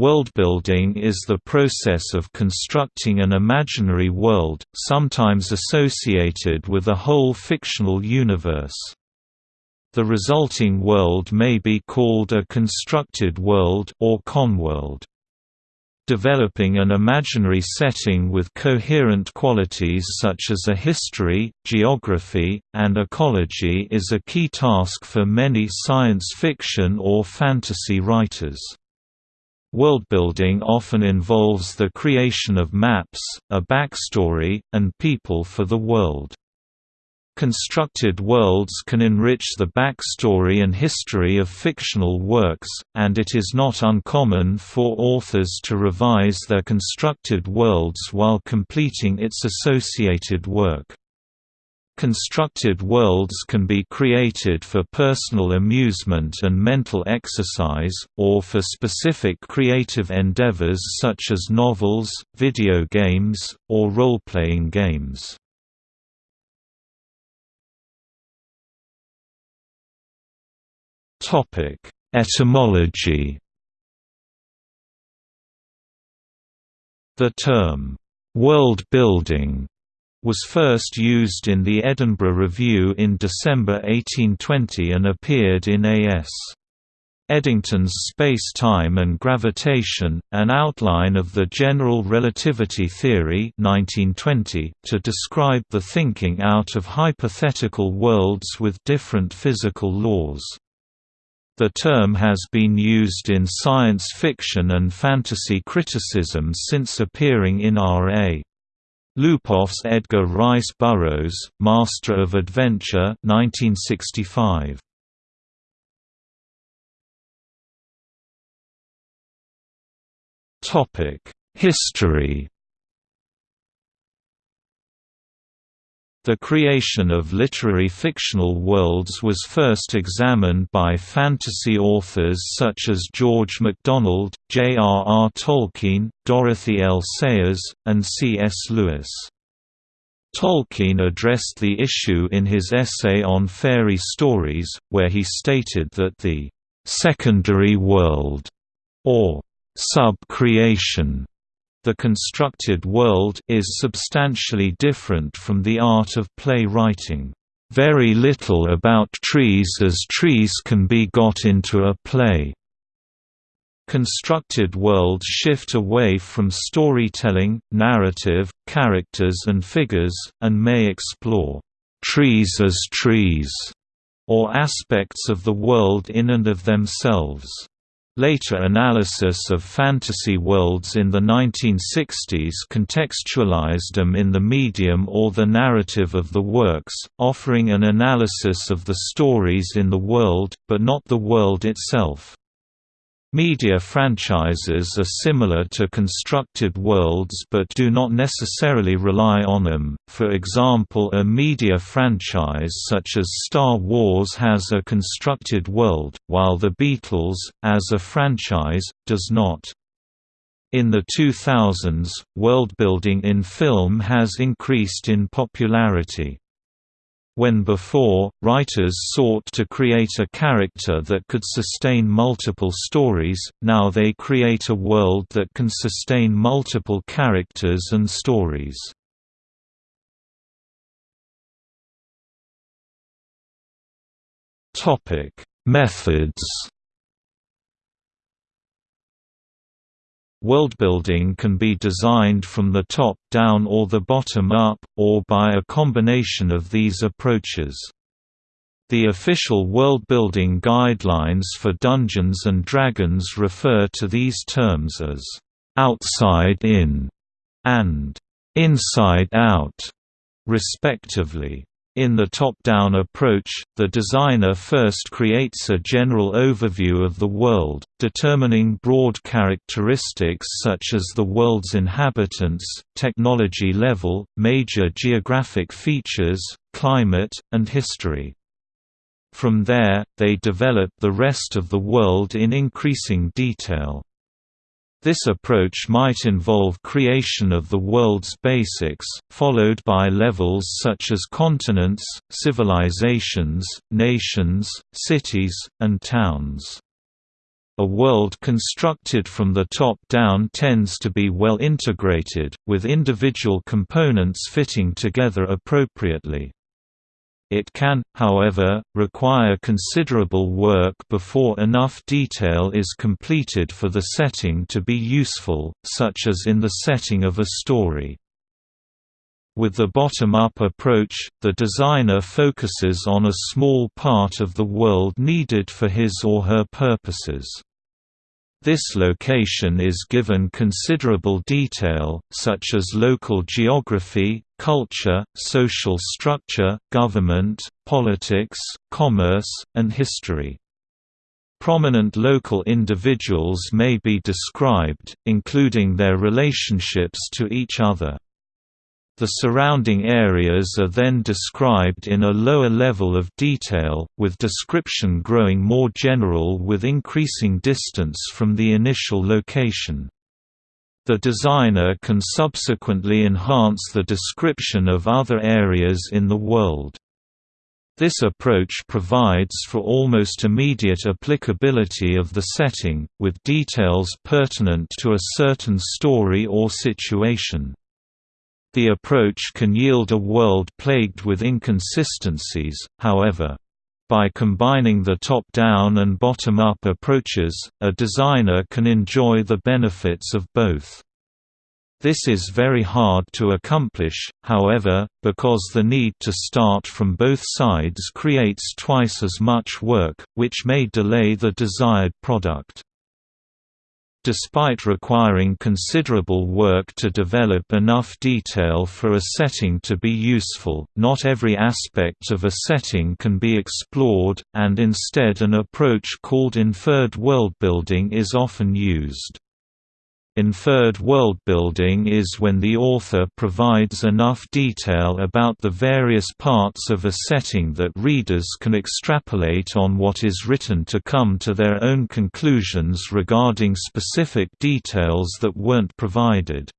Worldbuilding is the process of constructing an imaginary world, sometimes associated with a whole fictional universe. The resulting world may be called a constructed world or conworld. Developing an imaginary setting with coherent qualities such as a history, geography, and ecology is a key task for many science fiction or fantasy writers. Worldbuilding often involves the creation of maps, a backstory, and people for the world. Constructed worlds can enrich the backstory and history of fictional works, and it is not uncommon for authors to revise their constructed worlds while completing its associated work. Constructed worlds can be created for personal amusement and mental exercise, or for specific creative endeavors such as novels, video games, or role-playing games. Etymology The term, "'world building' was first used in the Edinburgh Review in December 1820 and appeared in A.S. Eddington's Space-Time and Gravitation, an outline of the general relativity theory 1920, to describe the thinking out of hypothetical worlds with different physical laws. The term has been used in science fiction and fantasy criticism since appearing in R.A. Lupoff's Edgar Rice Burroughs, Master of Adventure 1965. History The creation of literary fictional worlds was first examined by fantasy authors such as George MacDonald, J. R. R. Tolkien, Dorothy L. Sayers, and C. S. Lewis. Tolkien addressed the issue in his essay on fairy stories, where he stated that the secondary world, or sub-creation, the constructed world is substantially different from the art of play writing. Very little about trees as trees can be got into a play. Constructed worlds shift away from storytelling, narrative, characters and figures, and may explore trees as trees, or aspects of the world in and of themselves. Later analysis of fantasy worlds in the 1960s contextualized them in the medium or the narrative of the works, offering an analysis of the stories in the world, but not the world itself. Media franchises are similar to constructed worlds but do not necessarily rely on them, for example a media franchise such as Star Wars has a constructed world, while The Beatles, as a franchise, does not. In the 2000s, worldbuilding in film has increased in popularity. When before, writers sought to create a character that could sustain multiple stories, now they create a world that can sustain multiple characters and stories. Methods Worldbuilding can be designed from the top down or the bottom up, or by a combination of these approaches. The official worldbuilding guidelines for Dungeons & Dragons refer to these terms as «outside in» and «inside out», respectively. In the top-down approach, the designer first creates a general overview of the world, determining broad characteristics such as the world's inhabitants, technology level, major geographic features, climate, and history. From there, they develop the rest of the world in increasing detail. This approach might involve creation of the world's basics, followed by levels such as continents, civilizations, nations, cities, and towns. A world constructed from the top down tends to be well integrated, with individual components fitting together appropriately. It can, however, require considerable work before enough detail is completed for the setting to be useful, such as in the setting of a story. With the bottom-up approach, the designer focuses on a small part of the world needed for his or her purposes. This location is given considerable detail, such as local geography, culture, social structure, government, politics, commerce, and history. Prominent local individuals may be described, including their relationships to each other. The surrounding areas are then described in a lower level of detail, with description growing more general with increasing distance from the initial location. The designer can subsequently enhance the description of other areas in the world. This approach provides for almost immediate applicability of the setting, with details pertinent to a certain story or situation. The approach can yield a world plagued with inconsistencies, however. By combining the top-down and bottom-up approaches, a designer can enjoy the benefits of both. This is very hard to accomplish, however, because the need to start from both sides creates twice as much work, which may delay the desired product. Despite requiring considerable work to develop enough detail for a setting to be useful, not every aspect of a setting can be explored, and instead an approach called inferred worldbuilding is often used. Inferred worldbuilding is when the author provides enough detail about the various parts of a setting that readers can extrapolate on what is written to come to their own conclusions regarding specific details that weren't provided.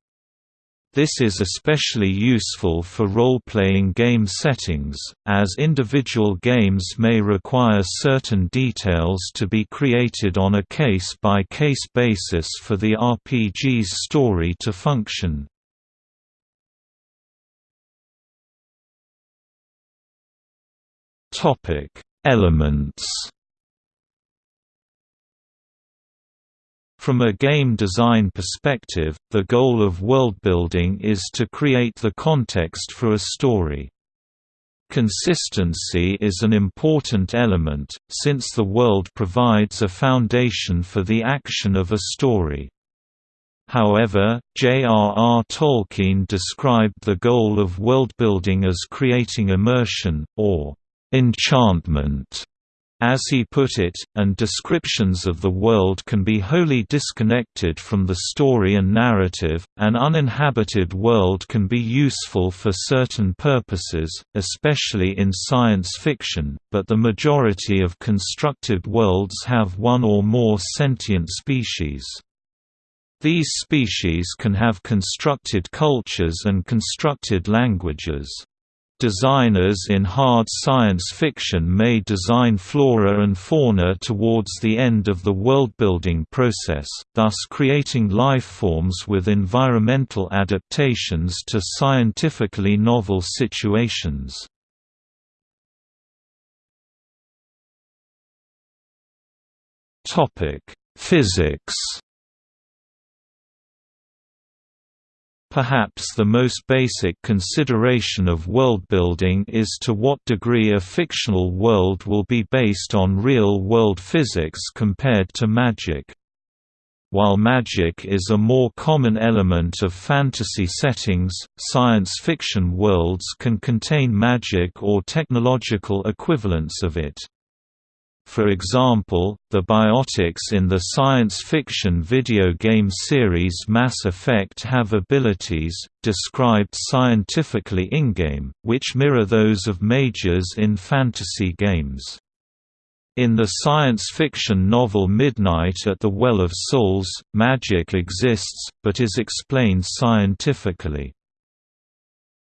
This is especially useful for role-playing game settings, as individual games may require certain details to be created on a case-by-case -case basis for the RPG's story to function. Elements From a game design perspective, the goal of worldbuilding is to create the context for a story. Consistency is an important element, since the world provides a foundation for the action of a story. However, J.R.R. Tolkien described the goal of worldbuilding as creating immersion, or enchantment, as he put it, and descriptions of the world can be wholly disconnected from the story and narrative. An uninhabited world can be useful for certain purposes, especially in science fiction, but the majority of constructed worlds have one or more sentient species. These species can have constructed cultures and constructed languages. Designers in hard science fiction may design flora and fauna towards the end of the worldbuilding process, thus creating lifeforms with environmental adaptations to scientifically novel situations. Physics Perhaps the most basic consideration of worldbuilding is to what degree a fictional world will be based on real-world physics compared to magic. While magic is a more common element of fantasy settings, science fiction worlds can contain magic or technological equivalents of it. For example, the biotics in the science fiction video game series Mass Effect have abilities, described scientifically in-game, which mirror those of mages in fantasy games. In the science fiction novel Midnight at the Well of Souls, magic exists, but is explained scientifically.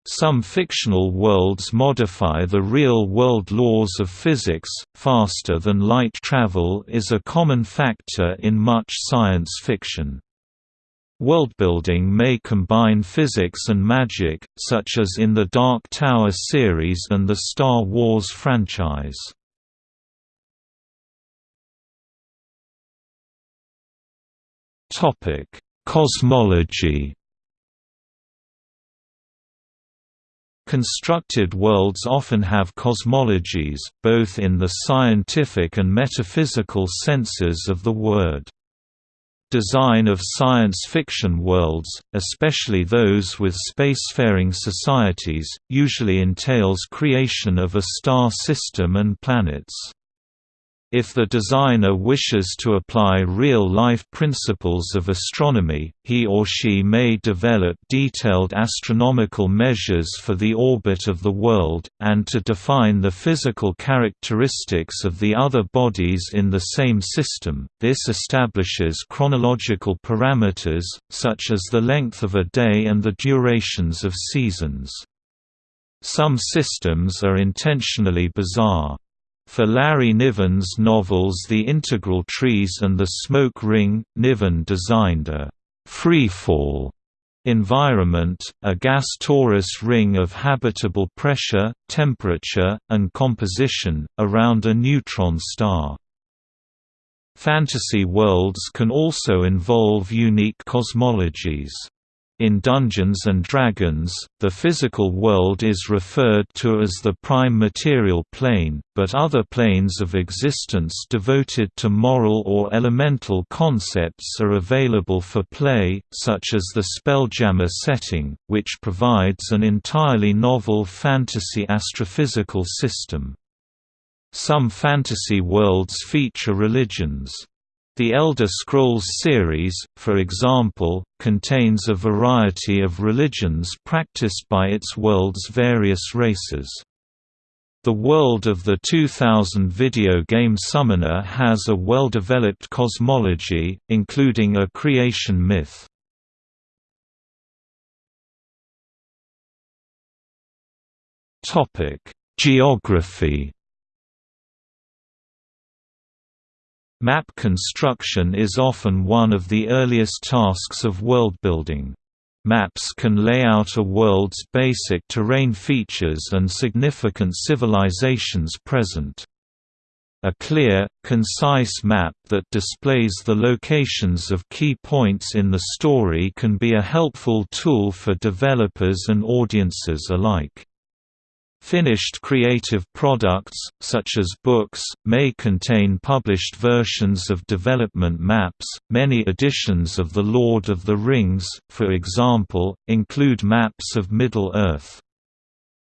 Some fictional worlds modify the real-world laws of physics. Faster than light travel is a common factor in much science fiction. Worldbuilding may combine physics and magic, such as in the Dark Tower series and the Star Wars franchise. Cosmology Constructed worlds often have cosmologies, both in the scientific and metaphysical senses of the word. Design of science fiction worlds, especially those with spacefaring societies, usually entails creation of a star system and planets. If the designer wishes to apply real-life principles of astronomy, he or she may develop detailed astronomical measures for the orbit of the world, and to define the physical characteristics of the other bodies in the same system. This establishes chronological parameters, such as the length of a day and the durations of seasons. Some systems are intentionally bizarre. For Larry Niven's novels The Integral Trees and The Smoke Ring, Niven designed a «freefall» environment, a gas torus ring of habitable pressure, temperature, and composition, around a neutron star. Fantasy worlds can also involve unique cosmologies. In Dungeons & Dragons, the physical world is referred to as the prime material plane, but other planes of existence devoted to moral or elemental concepts are available for play, such as the Spelljammer setting, which provides an entirely novel fantasy astrophysical system. Some fantasy worlds feature religions. The Elder Scrolls series, for example, contains a variety of religions practiced by its world's various races. The world of the 2000 video game Summoner has a well-developed cosmology, including a creation myth. Geography Map construction is often one of the earliest tasks of worldbuilding. Maps can lay out a world's basic terrain features and significant civilizations present. A clear, concise map that displays the locations of key points in the story can be a helpful tool for developers and audiences alike. Finished creative products, such as books, may contain published versions of development maps. Many editions of The Lord of the Rings, for example, include maps of Middle-earth.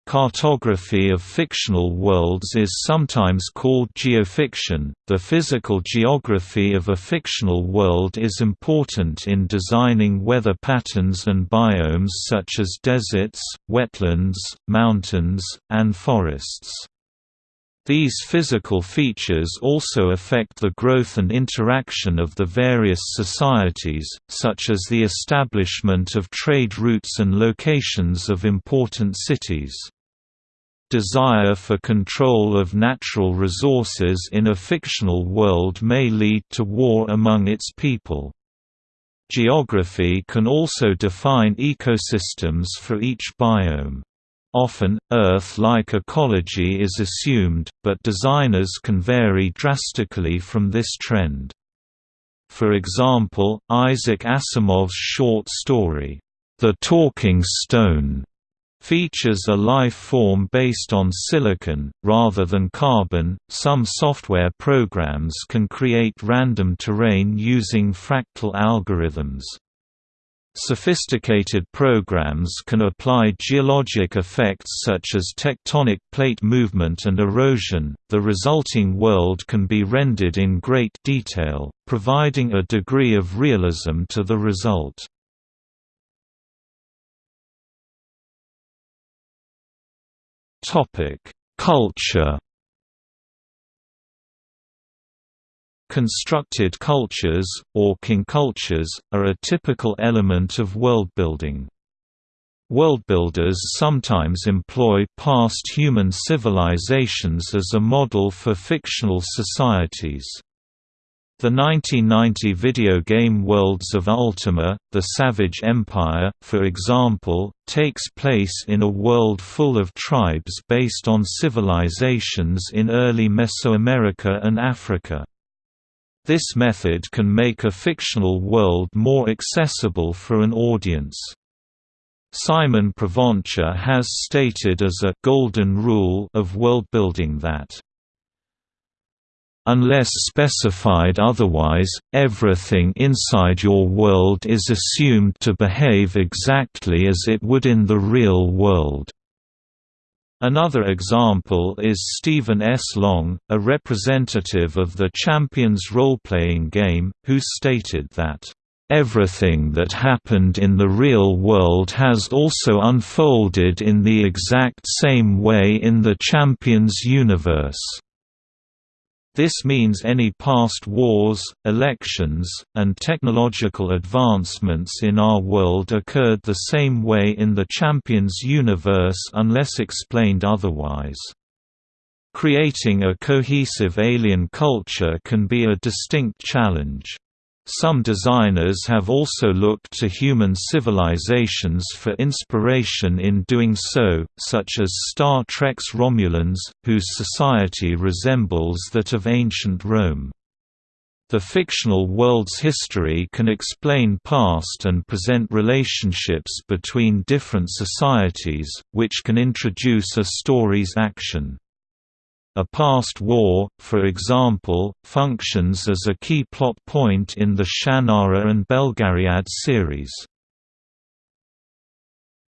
Cartography of fictional worlds is sometimes called geofiction. The physical geography of a fictional world is important in designing weather patterns and biomes such as deserts, wetlands, mountains, and forests. These physical features also affect the growth and interaction of the various societies, such as the establishment of trade routes and locations of important cities. Desire for control of natural resources in a fictional world may lead to war among its people. Geography can also define ecosystems for each biome. Often, Earth-like ecology is assumed, but designers can vary drastically from this trend. For example, Isaac Asimov's short story, The Talking Stone, features a life form based on silicon, rather than carbon. Some software programs can create random terrain using fractal algorithms. Sophisticated programs can apply geologic effects such as tectonic plate movement and erosion. The resulting world can be rendered in great detail, providing a degree of realism to the result. Topic: Culture. Constructed cultures, or concultures, are a typical element of worldbuilding. Worldbuilders sometimes employ past human civilizations as a model for fictional societies. The 1990 video game Worlds of Ultima, The Savage Empire, for example, takes place in a world full of tribes based on civilizations in early Mesoamerica and Africa. This method can make a fictional world more accessible for an audience. Simon Pravancha has stated as a «golden rule» of worldbuilding that Unless specified otherwise, everything inside your world is assumed to behave exactly as it would in the real world. Another example is Steven S. Long, a representative of the Champions role-playing game, who stated that, "...everything that happened in the real world has also unfolded in the exact same way in the Champions universe." This means any past wars, elections, and technological advancements in our world occurred the same way in the Champions universe unless explained otherwise. Creating a cohesive alien culture can be a distinct challenge. Some designers have also looked to human civilizations for inspiration in doing so, such as Star Trek's Romulans, whose society resembles that of ancient Rome. The fictional world's history can explain past and present relationships between different societies, which can introduce a story's action. A past war, for example, functions as a key plot point in the Shannara and Belgariad series.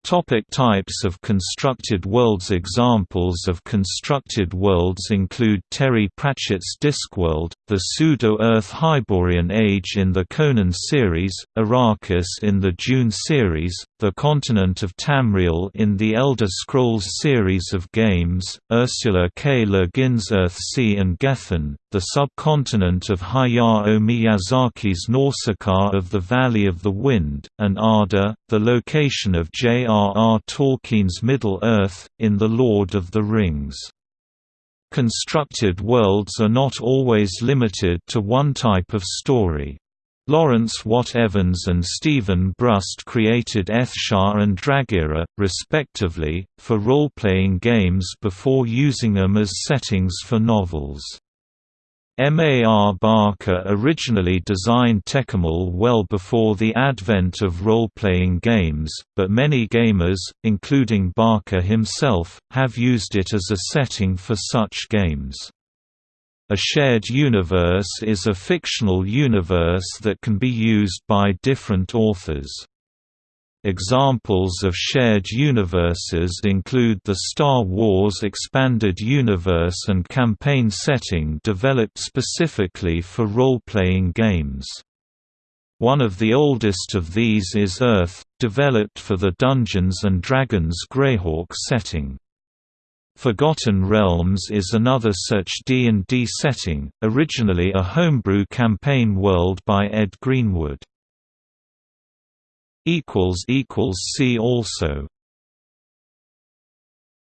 Topic types of constructed worlds Examples of constructed worlds include Terry Pratchett's Discworld, the pseudo-Earth Hyborian Age in the Conan series, Arrakis in the Dune series, the continent of Tamriel in the Elder Scrolls series of games, Ursula K. Le Guin's Earthsea and Gethen, the subcontinent of Hayao Miyazaki's Nausicaa of the Valley of the Wind, and Arda, the location of J.R.R. Tolkien's Middle-earth, in The Lord of the Rings. Constructed worlds are not always limited to one type of story. Lawrence Watt Evans and Steven Brust created Ethshar and Dragaera, respectively, for role-playing games before using them as settings for novels. M.A.R. Barker originally designed Tékumel well before the advent of role-playing games, but many gamers, including Barker himself, have used it as a setting for such games. A shared universe is a fictional universe that can be used by different authors. Examples of shared universes include the Star Wars Expanded Universe and campaign setting developed specifically for role-playing games. One of the oldest of these is Oerth, developed for the Dungeons & Dragons Greyhawk setting. Forgotten Realms is another such D&D setting, originally a homebrew campaign world by Ed Greenwood. See also